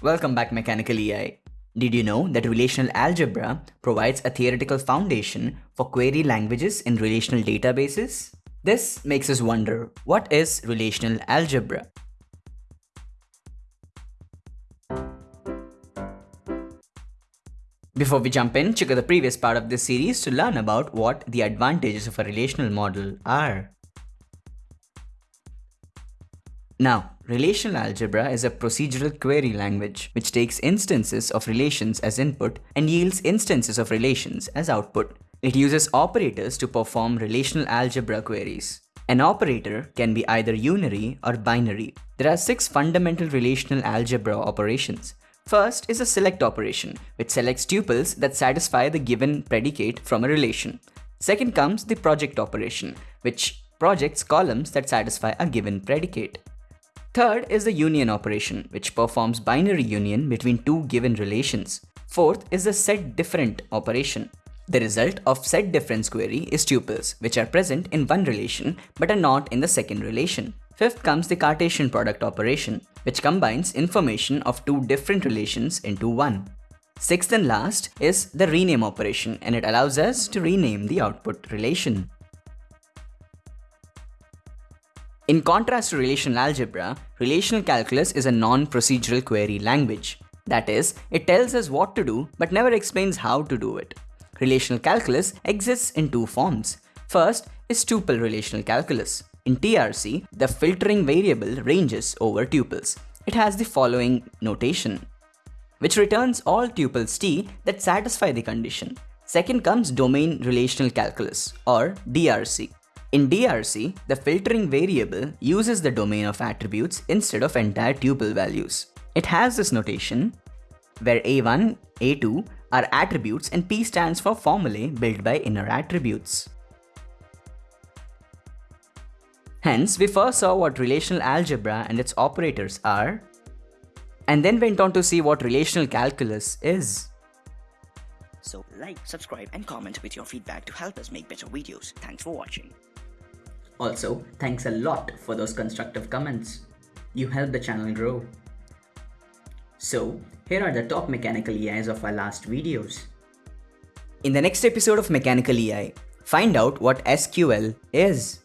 Welcome back Mechanical EI. Did you know that relational algebra provides a theoretical foundation for query languages in relational databases? This makes us wonder, what is relational algebra? Before we jump in, check out the previous part of this series to learn about what the advantages of a relational model are. Now, relational algebra is a procedural query language which takes instances of relations as input and yields instances of relations as output. It uses operators to perform relational algebra queries. An operator can be either unary or binary. There are six fundamental relational algebra operations. First is a select operation, which selects tuples that satisfy the given predicate from a relation. Second comes the project operation, which projects columns that satisfy a given predicate. Third is the union operation, which performs binary union between two given relations. Fourth is the set difference operation. The result of set difference query is tuples, which are present in one relation but are not in the second relation. Fifth comes the Cartesian product operation, which combines information of two different relations into one. Sixth and last is the rename operation and it allows us to rename the output relation. In contrast to relational algebra, relational calculus is a non-procedural query language. That is, it tells us what to do but never explains how to do it. Relational calculus exists in two forms. First is tuple relational calculus. In TRC, the filtering variable ranges over tuples. It has the following notation, which returns all tuples t that satisfy the condition. Second comes domain relational calculus or DRC. In DRC, the filtering variable uses the domain of attributes instead of entire tuple values. It has this notation where A1, A2 are attributes and P stands for formulae built by inner attributes. Hence, we first saw what relational algebra and its operators are, and then went on to see what relational calculus is. So like, subscribe and comment with your feedback to help us make better videos. Thanks for watching. Also, thanks a lot for those constructive comments. You help the channel grow. So, here are the top mechanical EIs of our last videos. In the next episode of Mechanical EI, find out what SQL is.